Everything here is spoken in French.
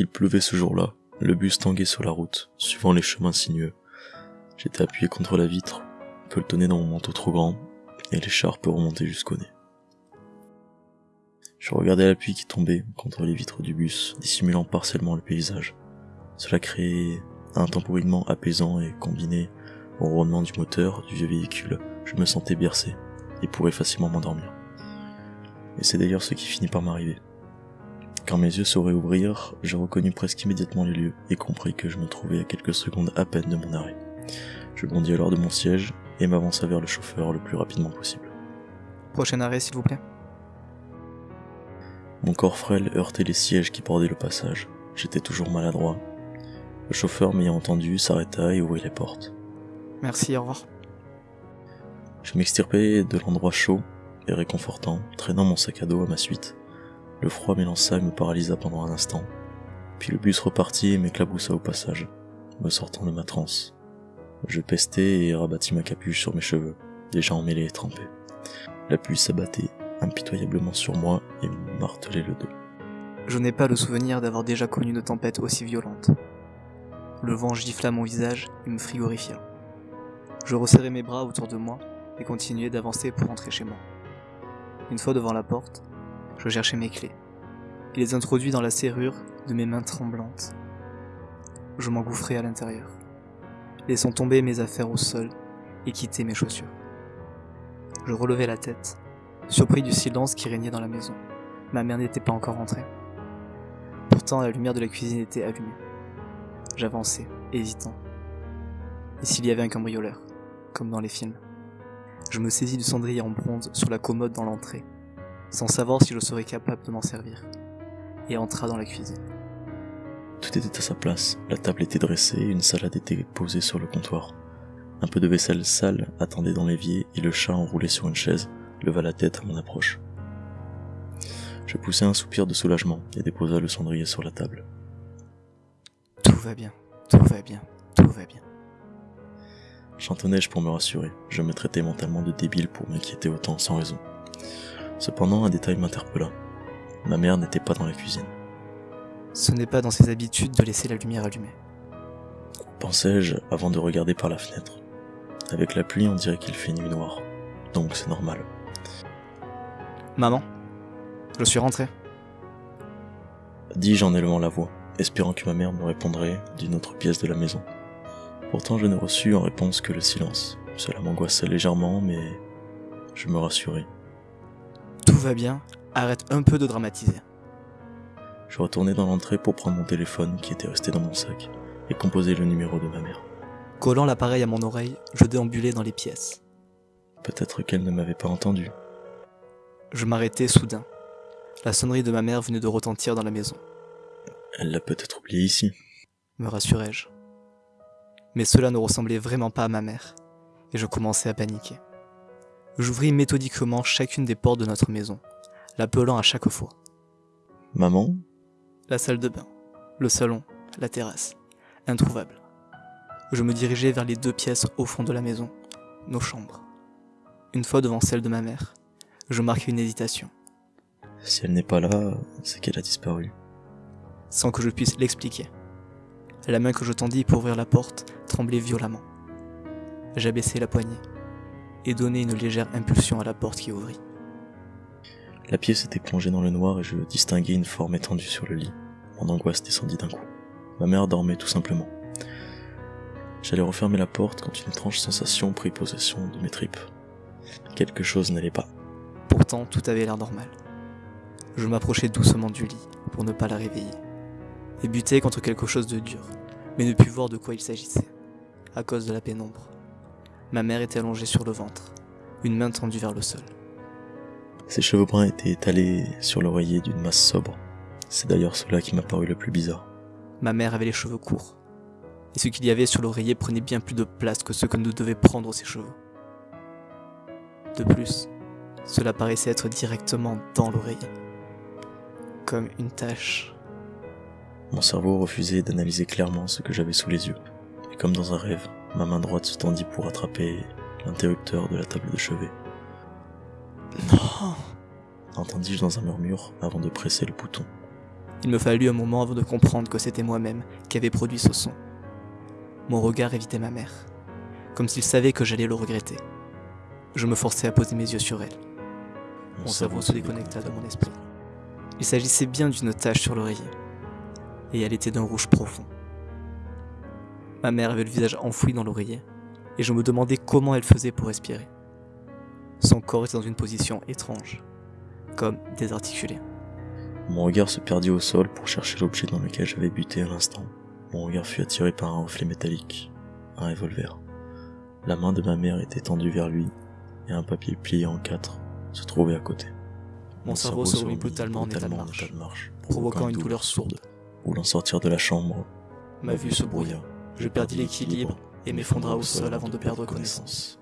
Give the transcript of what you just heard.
Il pleuvait ce jour-là, le bus tanguait sur la route, suivant les chemins sinueux. J'étais appuyé contre la vitre, pelletonné dans mon manteau trop grand, et l'écharpe remontait jusqu'au nez. Je regardais la pluie qui tombait contre les vitres du bus, dissimulant partiellement le paysage. Cela créait un temporinement apaisant et combiné au ronronnement du moteur du vieux véhicule, je me sentais bercé et pourrais facilement m'endormir. Et c'est d'ailleurs ce qui finit par m'arriver. Quand mes yeux sauraient ouvrir, je reconnus presque immédiatement les lieux et compris que je me trouvais à quelques secondes à peine de mon arrêt. Je bondis alors de mon siège et m'avança vers le chauffeur le plus rapidement possible. Prochain arrêt, s'il vous plaît. Mon corps frêle heurtait les sièges qui bordaient le passage. J'étais toujours maladroit. Le chauffeur m'ayant entendu s'arrêta et ouvrit les portes. Merci, au revoir. Je m'extirpai de l'endroit chaud et réconfortant, traînant mon sac à dos à ma suite. Le froid m'élança et me paralysa pendant un instant. Puis le bus repartit et m'éclaboussa au passage, me sortant de ma transe. Je pestai et rabattis ma capuche sur mes cheveux, déjà emmêlés et trempés. La pluie s'abattait impitoyablement sur moi et me martelait le dos. Je n'ai pas le souvenir d'avoir déjà connu une tempête aussi violente. Le vent gifla mon visage et me frigorifia. Je resserrai mes bras autour de moi et continuai d'avancer pour rentrer chez moi. Une fois devant la porte, je cherchais mes clés et les introduis dans la serrure de mes mains tremblantes. Je m'engouffrai à l'intérieur, laissant tomber mes affaires au sol et quitter mes chaussures. Je relevai la tête, surpris du silence qui régnait dans la maison. Ma mère n'était pas encore rentrée. Pourtant, la lumière de la cuisine était allumée. J'avançais, hésitant. Et s'il y avait un cambrioleur, comme dans les films? Je me saisis du cendrier en bronze sur la commode dans l'entrée, sans savoir si je serais capable de m'en servir, et entra dans la cuisine. Tout était à sa place, la table était dressée, une salade était posée sur le comptoir. Un peu de vaisselle sale attendait dans l'évier et le chat enroulé sur une chaise leva la tête à mon approche. Je poussai un soupir de soulagement et déposa le cendrier sur la table. Tout va bien, tout va bien, tout va bien. Chantonnai-je pour me rassurer. Je me traitais mentalement de débile pour m'inquiéter autant sans raison. Cependant, un détail m'interpella. Ma mère n'était pas dans la cuisine. Ce n'est pas dans ses habitudes de laisser la lumière allumée. Pensais-je avant de regarder par la fenêtre. Avec la pluie, on dirait qu'il fait nuit noire. Donc c'est normal. Maman, je suis rentré. Dis-je en élevant la voix, espérant que ma mère me répondrait d'une autre pièce de la maison. Pourtant, je ne reçus en réponse que le silence. Cela m'angoissait légèrement, mais je me rassurai. Tout va bien, arrête un peu de dramatiser. Je retournai dans l'entrée pour prendre mon téléphone qui était resté dans mon sac et composer le numéro de ma mère. Collant l'appareil à mon oreille, je déambulais dans les pièces. Peut-être qu'elle ne m'avait pas entendu. Je m'arrêtai soudain. La sonnerie de ma mère venait de retentir dans la maison. Elle l'a peut-être oublié ici. Me rassurai-je. Mais cela ne ressemblait vraiment pas à ma mère, et je commençais à paniquer. J'ouvris méthodiquement chacune des portes de notre maison, l'appelant à chaque fois. Maman? La salle de bain, le salon, la terrasse, introuvable. Je me dirigeais vers les deux pièces au fond de la maison, nos chambres. Une fois devant celle de ma mère, je marquai une hésitation. Si elle n'est pas là, c'est qu'elle a disparu. Sans que je puisse l'expliquer. La main que je tendis pour ouvrir la porte tremblait violemment. J'abaissai la poignée et donnai une légère impulsion à la porte qui ouvrit. La pièce était plongée dans le noir et je distinguai une forme étendue sur le lit. Mon angoisse descendit d'un coup. Ma mère dormait tout simplement. J'allais refermer la porte quand une étrange sensation prit possession de mes tripes. Quelque chose n'allait pas. Pourtant, tout avait l'air normal. Je m'approchai doucement du lit pour ne pas la réveiller et butai contre quelque chose de dur, mais ne pus voir de quoi il s'agissait, à cause de la pénombre. Ma mère était allongée sur le ventre, une main tendue vers le sol. Ses cheveux bruns étaient étalés sur l'oreiller d'une masse sobre. C'est d'ailleurs cela qui m'a paru le plus bizarre. Ma mère avait les cheveux courts, et ce qu'il y avait sur l'oreiller prenait bien plus de place que ce que nous devait prendre ses cheveux. De plus, cela paraissait être directement dans l'oreiller, comme une tache. Mon cerveau refusait d'analyser clairement ce que j'avais sous les yeux, et comme dans un rêve, ma main droite se tendit pour attraper l'interrupteur de la table de chevet. Non Entendis-je dans un murmure avant de presser le bouton. Il me fallut un moment avant de comprendre que c'était moi-même qui avait produit ce son. Mon regard évitait ma mère, comme s'il savait que j'allais le regretter. Je me forçais à poser mes yeux sur elle. Mon cerveau se déconnecta de mon esprit. Il s'agissait bien d'une tache sur l'oreiller, et elle était d'un rouge profond. Ma mère avait le visage enfoui dans l'oreiller, et je me demandais comment elle faisait pour respirer. Son corps était dans une position étrange, comme désarticulé. Mon regard se perdit au sol pour chercher l'objet dans lequel j'avais buté à l'instant. Mon regard fut attiré par un reflet métallique, un revolver. La main de ma mère était tendue vers lui, et un papier plié en quatre se trouvait à côté. Mon cerveau se remit brutalement en état de marche, provoquant une douleur sourde. Voulant sortir de la chambre, Ma vue se brouilla. Je perdis l'équilibre et m'effondra au sol avant de perdre connaissance.